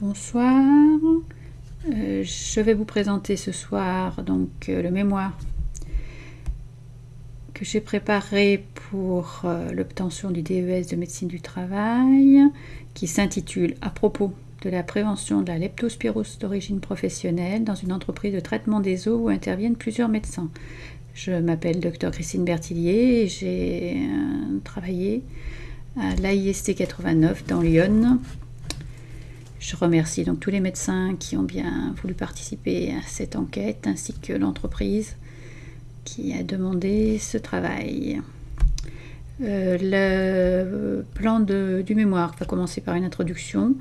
Bonsoir. Euh, je vais vous présenter ce soir donc euh, le mémoire que j'ai préparé pour euh, l'obtention du DES de médecine du travail qui s'intitule À propos de la prévention de la leptospirose d'origine professionnelle dans une entreprise de traitement des eaux où interviennent plusieurs médecins. Je m'appelle Dr Christine Bertillier et j'ai travaillé à l'AIST 89 dans Lyon je remercie donc tous les médecins qui ont bien voulu participer à cette enquête, ainsi que l'entreprise qui a demandé ce travail. Euh, le plan du mémoire va commencer par une introduction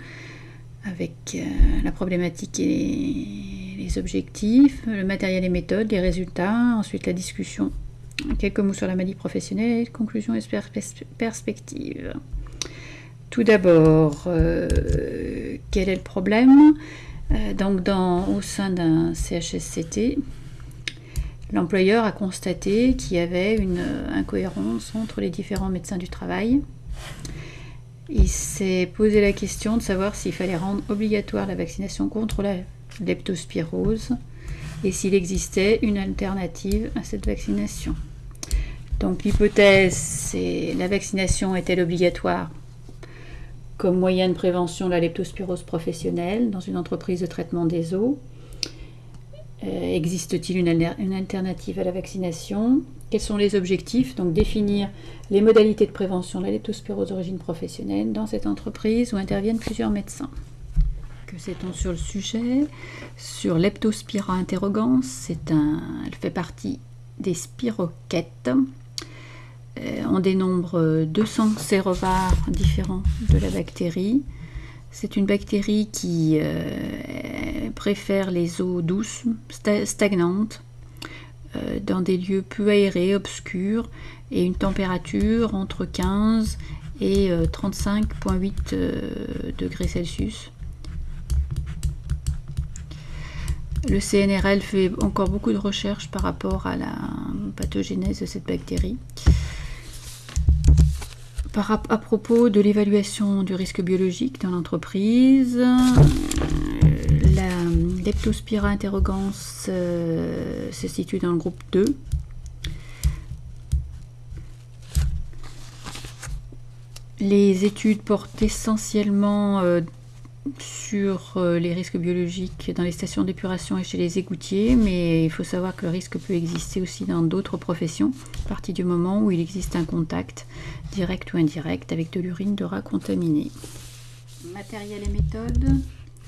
avec euh, la problématique et les objectifs, le matériel et méthodes, les résultats, ensuite la discussion, quelques mots sur la maladie professionnelle, conclusion et perspectives. Tout d'abord, euh, quel est le problème? Euh, Donc, au sein d'un CHSCT, l'employeur a constaté qu'il y avait une incohérence entre les différents médecins du travail. Il s'est posé la question de savoir s'il fallait rendre obligatoire la vaccination contre la leptospirose et s'il existait une alternative à cette vaccination. Donc l'hypothèse, c'est la vaccination est-elle obligatoire? Comme moyen de prévention la leptospirose professionnelle dans une entreprise de traitement des eaux. Euh, Existe-t-il une, alternative à la vaccination? Quels sont les objectifs? Donc définir les modalités de prévention de la leptospirose d'origine professionnelle dans cette entreprise où interviennent plusieurs médecins. Que sait-on sur le sujet? Sur Leptospira interrogans, un, elle fait partie des spiroquettes on dénombre 200 sérovars différents de la bactérie. C'est une bactérie qui euh, préfère les eaux douces, stagnantes, euh, dans des lieux peu aérés, obscurs, et une température entre 15 et 35,8 degrés Celsius. Le CNRL fait encore beaucoup de recherches par rapport à la pathogénèse de cette bactérie à propos de l'évaluation du risque biologique dans l'entreprise, euh, la Leptospira interrogans euh, se situe dans le groupe 2. Les études portent essentiellement euh, sur euh, les risques biologiques dans les stations d'épuration et chez les égoutiers, mais il faut savoir que le risque peut exister aussi dans d'autres professions, à partir du moment où il existe un contact direct ou indirect avec de l'urine de rat contaminé. Matériel et méthode.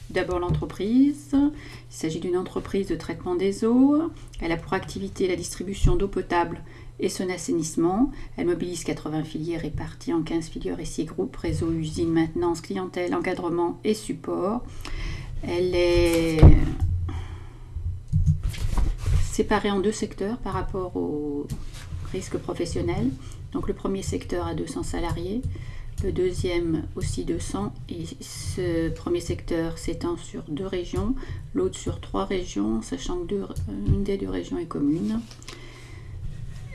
D'abord l'entreprise. Il s'agit d'une entreprise de traitement des eaux. Elle a pour activité la distribution d'eau potable et son assainissement. Elle mobilise 80 filières réparties en 15 filières et 6 groupes, réseau, usine, maintenance, clientèle, encadrement et support. Elle est séparée en deux secteurs par rapport au risque professionnel. Donc le premier secteur a 200 salariés, le deuxième aussi 200 et ce premier secteur s'étend sur deux régions, l'autre sur trois régions, sachant que des deux régions est commune.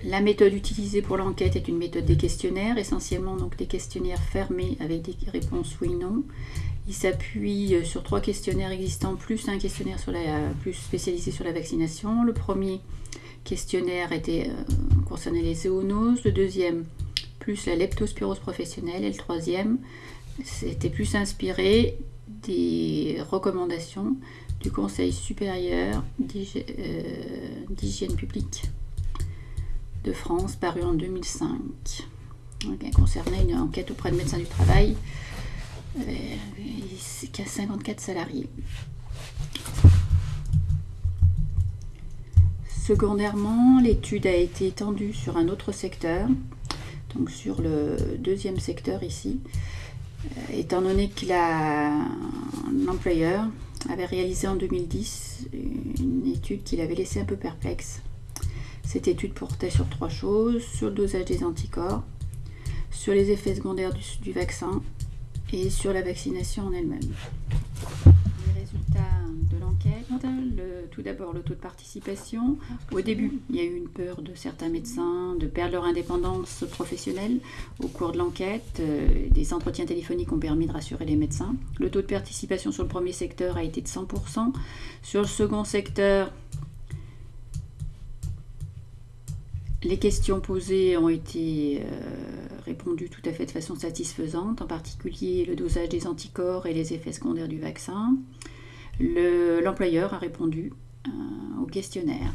La méthode utilisée pour l'enquête est une méthode des questionnaires, essentiellement donc des questionnaires fermés avec des réponses oui non. Il s'appuie euh, sur trois questionnaires existants plus un questionnaire plus spécialisé sur la vaccination. Le premier questionnaire était euh, les zoonoses, le deuxième plus la leptospirose professionnelle et le troisième c'était plus inspiré des recommandations du Conseil supérieur euh, d'hygiène publique de France, paru en 2005. qui concernait une enquête auprès de médecins du travail. qui a 54 salariés. Secondairement, l'étude a été étendue sur un autre secteur, donc sur le deuxième secteur ici, euh, étant donné que l'employeur avait réalisé en 2010 une étude qui l'avait laissé un peu perplexe cette étude portait sur trois choses, sur le dosage des anticorps, sur les effets secondaires du, vaccin et sur la vaccination en elle-même. Les résultats de l'enquête. Tout d'abord, le taux de participation. Au début, il y a eu une peur de certains médecins de perdre leur indépendance professionnelle. Au cours de l'enquête, euh, des entretiens téléphoniques ont permis de rassurer les médecins. Le taux de participation sur le premier secteur a été de 100%. Sur le second secteur, les questions posées ont été euh, répondues tout à fait de façon satisfaisante, en particulier le dosage des anticorps et les effets secondaires du vaccin. L'employeur a répondu euh, au questionnaire.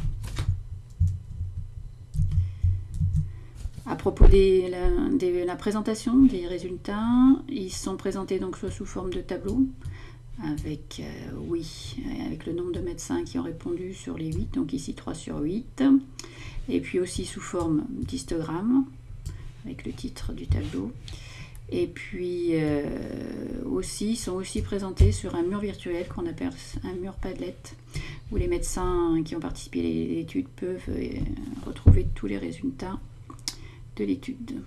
À propos de la, présentation des résultats, ils sont présentés donc soit sous forme de tableau, avec euh, oui, avec le nombre de médecins qui ont répondu sur les 8, donc ici 3 sur 8, et puis aussi sous forme d'histogramme, avec le titre du tableau. Et puis euh, aussi, sont aussi présentés sur un mur virtuel qu'on appelle un mur Padlet, où les médecins qui ont participé à l'étude peuvent euh, retrouver tous les résultats de l'étude.